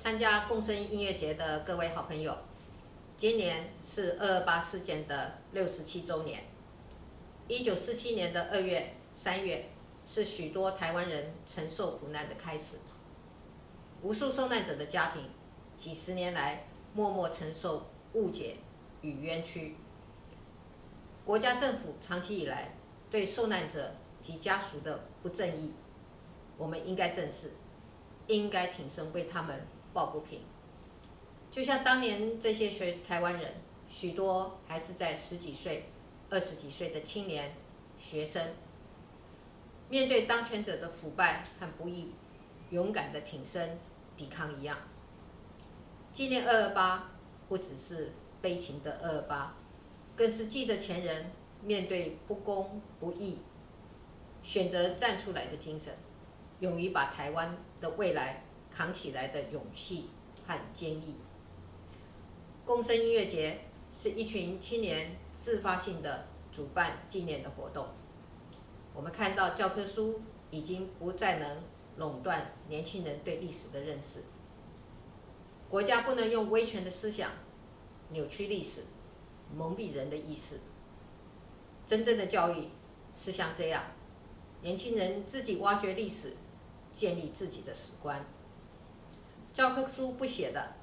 参加共生音乐节的各位好朋友，今年是二二八事件的六十七周年。一九四七年的二月、三月，是许多台湾人承受苦难的开始。无数受难者的家庭，几十年来默默承受误解与冤屈。国家政府长期以来对受难者及家属的不正义，我们应该正视，应该挺身为他们抱不平。就像当年这些学台湾人，许多还是在十几岁、二十几岁的青年学生，面对当权者的腐败和不义，勇敢的挺身抵抗一样。纪念二二八，不只是悲情的二二八，更是记得前人面对不公不义，选择站出来的精神，勇于把台湾的未来扛起来的勇气和坚毅。共生音乐节是一群青年自发性的主办纪念的活动。我们看到教科书已经不再能垄断年轻人对历史的认识。国家不能用威权的思想扭曲历史，蒙蔽人的意识。真正的教育是像这样，年轻人自己挖掘历史，建立自己的史观。教科书不写的，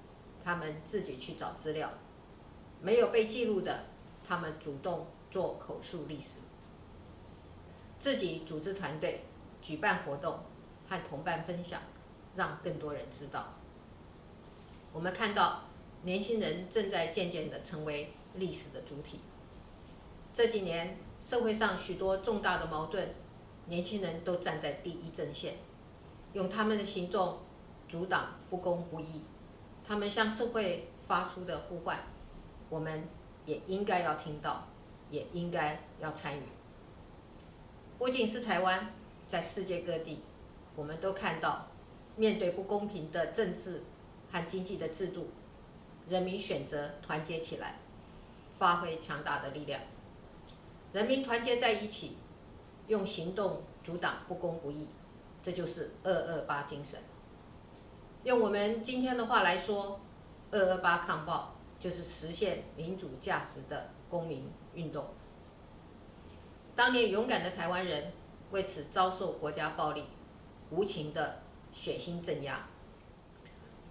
他们自己去找资料；没有被记录的，他们主动做口述历史。自己组织团队，举办活动，和同伴分享，让更多人知道。我们看到年轻人正在渐渐地成为历史的主体。这几年社会上许多重大的矛盾，年轻人都站在第一阵线，用他们的行动阻挡不公不义。他们向社会发出的呼唤，我们也应该要听到，也应该要参与。不仅是台湾，在世界各地，我们都看到面对不公平的政治。和经济的制度，人民选择团结起来，发挥强大的力量。人民团结在一起，用行动阻挡不公不义，这就是二二八精神。用我们今天的话来说，二二八抗暴就是实现民主价值的公民运动。当年勇敢的台湾人为此遭受国家暴力无情的血腥镇压。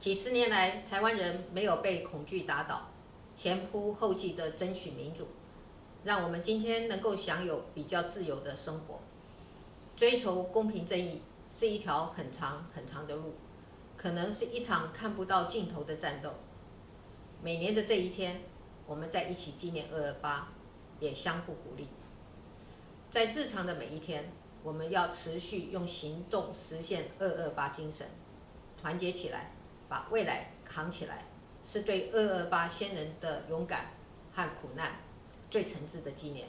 几十年来，台湾人没有被恐惧打倒，前仆后继的争取民主，让我们今天能够享有比较自由的生活。追求公平正义是一条很长很长的路，可能是一场看不到尽头的战斗。每年的这一天，我们在一起纪念二二八，也相互鼓励。在日常的每一天，我们要持续用行动实现二二八精神，团结起来。把未来扛起来，是对二二八先人的勇敢和苦难最诚挚的纪念。